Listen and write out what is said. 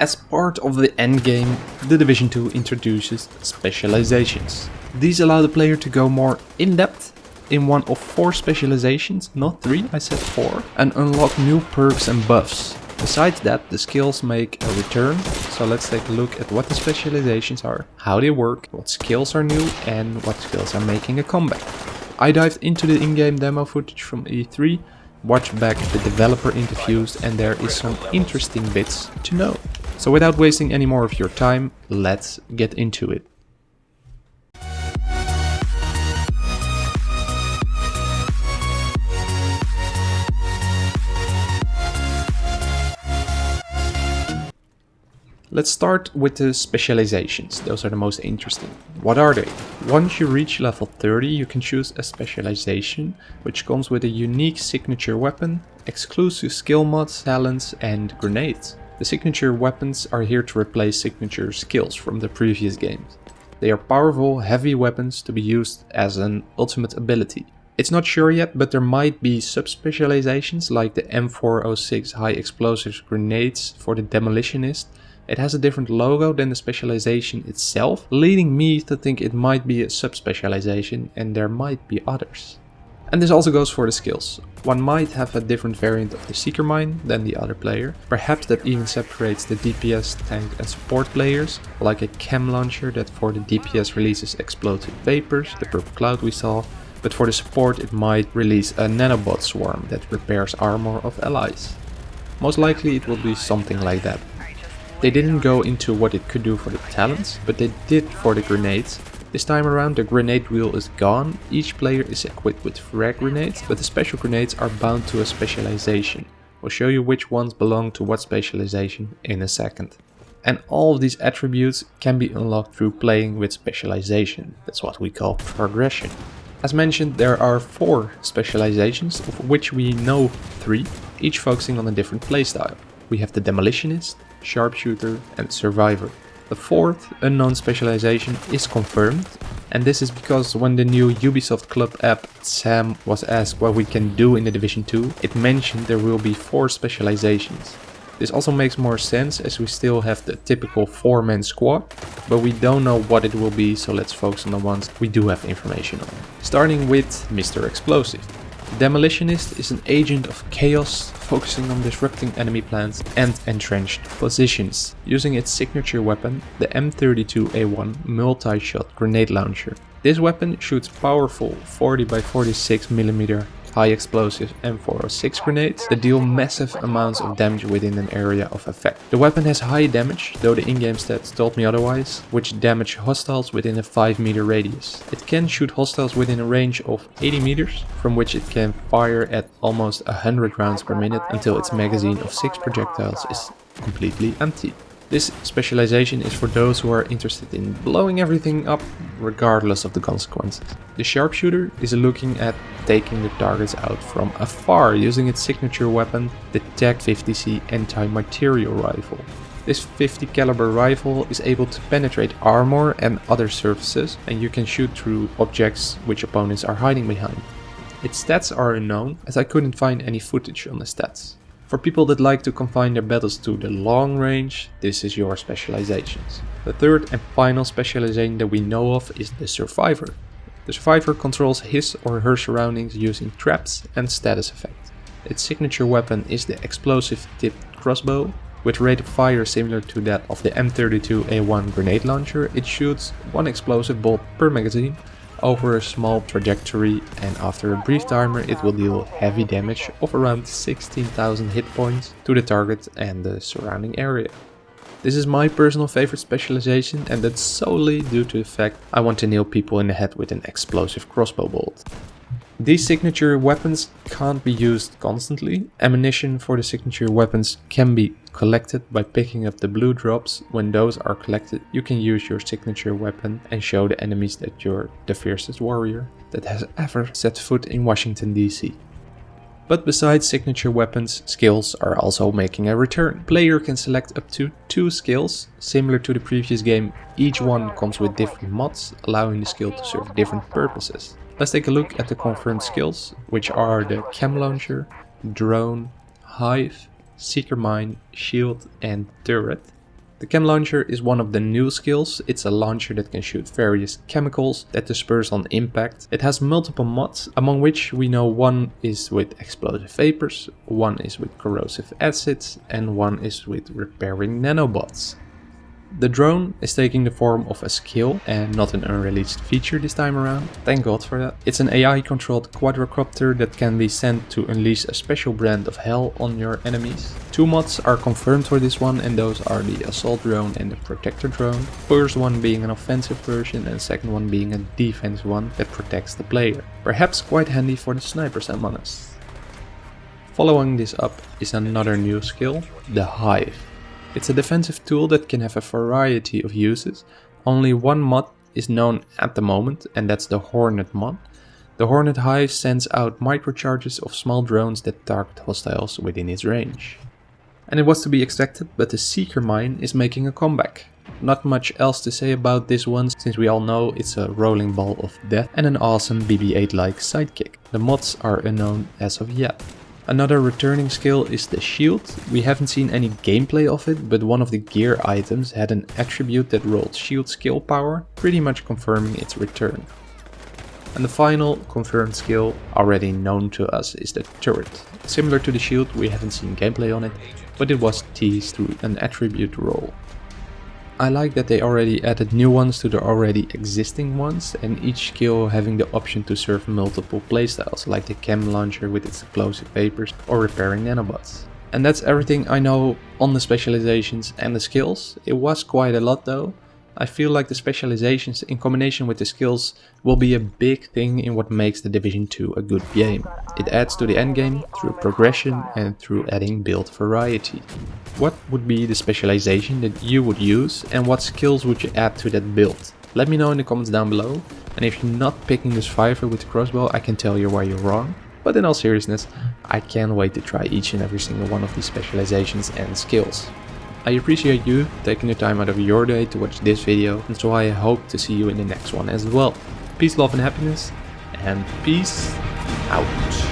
As part of the endgame, The Division 2 introduces specializations. These allow the player to go more in-depth in one of four specializations, not three, I said four, and unlock new perks and buffs. Besides that, the skills make a return, so let's take a look at what the specializations are, how they work, what skills are new and what skills are making a comeback. I dived into the in-game demo footage from E3, watched back the developer interviews and there is some interesting bits to know. So without wasting any more of your time, let's get into it. Let's start with the specializations, those are the most interesting. What are they? Once you reach level 30 you can choose a specialization, which comes with a unique signature weapon, exclusive skill mods, talents and grenades. The signature weapons are here to replace signature skills from the previous games. They are powerful, heavy weapons to be used as an ultimate ability. It's not sure yet, but there might be sub-specializations like the M406 high explosives grenades for the demolitionist. It has a different logo than the specialization itself, leading me to think it might be a sub-specialization and there might be others. And this also goes for the skills. One might have a different variant of the Seeker Mine than the other player. Perhaps that even separates the DPS, tank and support players, like a chem launcher that for the DPS releases explosive vapors, the purple cloud we saw, but for the support it might release a nanobot swarm that repairs armor of allies. Most likely it will be something like that. They didn't go into what it could do for the talents, but they did for the grenades, this time around the grenade wheel is gone, each player is equipped with frag grenades, but the special grenades are bound to a specialization. We'll show you which ones belong to what specialization in a second. And all of these attributes can be unlocked through playing with specialization, that's what we call progression. As mentioned, there are four specializations, of which we know three, each focusing on a different playstyle. We have the Demolitionist, Sharpshooter and Survivor. The fourth unknown specialization is confirmed and this is because when the new Ubisoft Club app Sam was asked what we can do in the Division 2, it mentioned there will be 4 specializations. This also makes more sense as we still have the typical 4-man squad, but we don't know what it will be so let's focus on the ones we do have information on. Starting with Mr. Explosive. Demolitionist is an agent of chaos focusing on disrupting enemy plans and entrenched positions, using its signature weapon, the M32A1 multi-shot grenade launcher. This weapon shoots powerful 40 by 46 mm high explosive M406 grenades that deal massive amounts of damage within an area of effect. The weapon has high damage, though the in-game stats told me otherwise, which damage hostiles within a 5 meter radius. It can shoot hostiles within a range of 80 meters, from which it can fire at almost 100 rounds per minute until its magazine of 6 projectiles is completely empty. This specialization is for those who are interested in blowing everything up regardless of the consequences. The sharpshooter is looking at taking the targets out from afar using its signature weapon, the TAC-50C anti-material rifle. This 50 caliber rifle is able to penetrate armor and other surfaces and you can shoot through objects which opponents are hiding behind. Its stats are unknown as I couldn't find any footage on the stats. For people that like to confine their battles to the long range, this is your specializations. The third and final specialization that we know of is the Survivor. The Survivor controls his or her surroundings using traps and status effects. Its signature weapon is the explosive tipped crossbow. With rate of fire similar to that of the M32A1 grenade launcher, it shoots one explosive bolt per magazine over a small trajectory and after a brief timer it will deal heavy damage of around 16,000 hit points to the target and the surrounding area. This is my personal favorite specialization and that's solely due to the fact I want to nail people in the head with an explosive crossbow bolt. These signature weapons can't be used constantly. Ammunition for the signature weapons can be collected by picking up the blue drops. When those are collected, you can use your signature weapon and show the enemies that you're the fiercest warrior that has ever set foot in Washington DC. But besides signature weapons, skills are also making a return. Player can select up to two skills, similar to the previous game, each one comes with different mods, allowing the skill to serve different purposes. Let's take a look at the confirmed skills, which are the Chem Launcher, Drone, Hive, Seeker Mine, Shield and Turret. The chem launcher is one of the new skills. It's a launcher that can shoot various chemicals that disperse on impact. It has multiple mods, among which we know one is with explosive vapors, one is with corrosive acids, and one is with repairing nanobots. The drone is taking the form of a skill and not an unreleased feature this time around. Thank god for that. It's an AI controlled quadrocopter that can be sent to unleash a special brand of hell on your enemies. Two mods are confirmed for this one and those are the assault drone and the protector drone. First one being an offensive version and second one being a defense one that protects the player. Perhaps quite handy for the snipers among us. Following this up is another new skill, the Hive. It's a defensive tool that can have a variety of uses. Only one mod is known at the moment and that's the Hornet mod. The Hornet Hive sends out microcharges of small drones that target hostiles within its range. And it was to be expected, but the Seeker Mine is making a comeback. Not much else to say about this one, since we all know it's a rolling ball of death and an awesome BB-8-like sidekick. The mods are unknown as of yet. Another returning skill is the shield. We haven't seen any gameplay of it, but one of the gear items had an attribute that rolled shield skill power, pretty much confirming its return. And the final confirmed skill, already known to us, is the turret. Similar to the shield, we haven't seen gameplay on it, but it was teased through an attribute roll. I like that they already added new ones to the already existing ones and each skill having the option to serve multiple playstyles like the chem launcher with its explosive vapors or repairing nanobots. And that's everything I know on the specializations and the skills. It was quite a lot though, I feel like the specializations in combination with the skills will be a big thing in what makes the Division 2 a good game. It adds to the endgame through progression and through adding build variety. What would be the specialization that you would use and what skills would you add to that build? Let me know in the comments down below and if you're not picking the survivor with the crossbow I can tell you why you're wrong. But in all seriousness, I can't wait to try each and every single one of these specializations and skills. I appreciate you taking the time out of your day to watch this video and so I hope to see you in the next one as well. Peace, love and happiness and peace out.